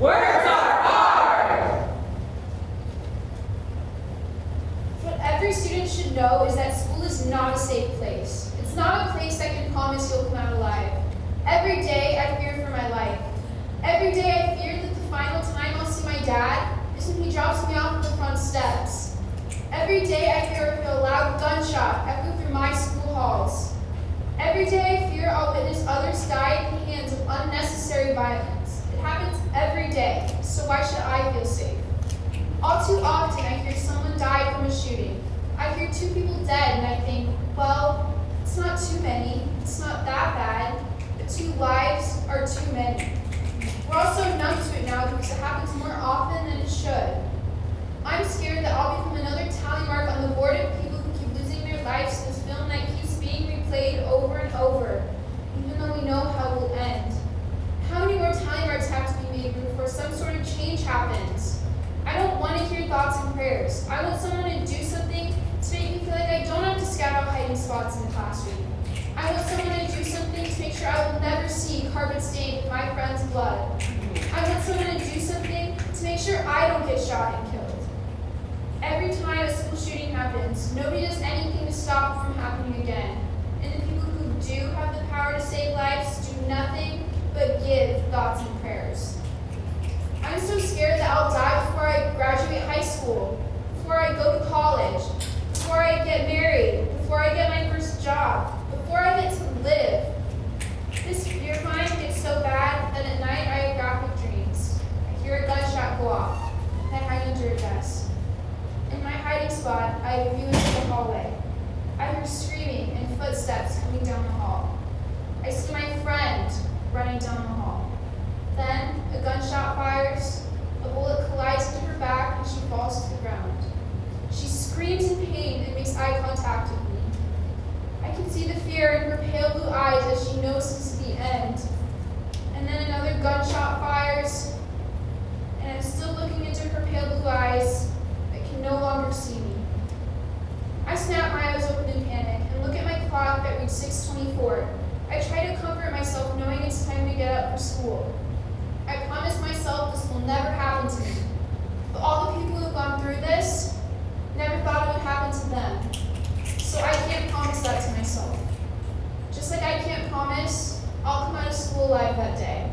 Words are hard! What every student should know is that school is not a safe place. It's not a place that can promise you'll come out alive. Every day I fear for my life. Every day I fear that the final time I'll see my dad is when he drops me off on the front steps. Every day I fear why should I feel safe? All too often I hear someone died from a shooting. I hear two people dead and I think, well, it's not too many, it's not that bad, but two lives are too many. We're also numb to it now because it happens more often than it should. I'm scared that I'll become another tally mark on the board of people who keep losing their lives to this film that keeps being replayed over and over, even though we know how it will end. How many more tally marks have to be made before some sort of change happens? I don't want to hear thoughts and prayers. I want someone to do something to make me feel like I don't have to scout out hiding spots in the classroom. I want someone to do something to make sure I will never see carpet stained with my friend's blood. I want someone to do something to make sure I don't get shot and killed. Every time a school shooting happens, nobody does anything to stop it from happening again. And the people who do have the power to save lives do nothing but give thoughts and prayers. I'm so scared that I'll die before I graduate high school, before I go to college, before I get married, before I get my first job, before I get to live. This fear of mine gets so bad that at night I have graphic dreams. I hear a gunshot go off, and I hide under a desk. In my hiding spot, I have a view into the hallway. I hear screaming and footsteps coming down the hall. I see my friend running down the hall. Then a gunshot fires, a bullet collides into her back, and she falls to the ground. She screams in pain and makes eye contact with me. I can see the fear in her pale blue eyes 624. I try to comfort myself knowing it's time to get up for school. I promise myself this will never happen to me. But all the people who've gone through this never thought it would happen to them. So I can't promise that to myself. Just like I can't promise, I'll come out of school alive that day.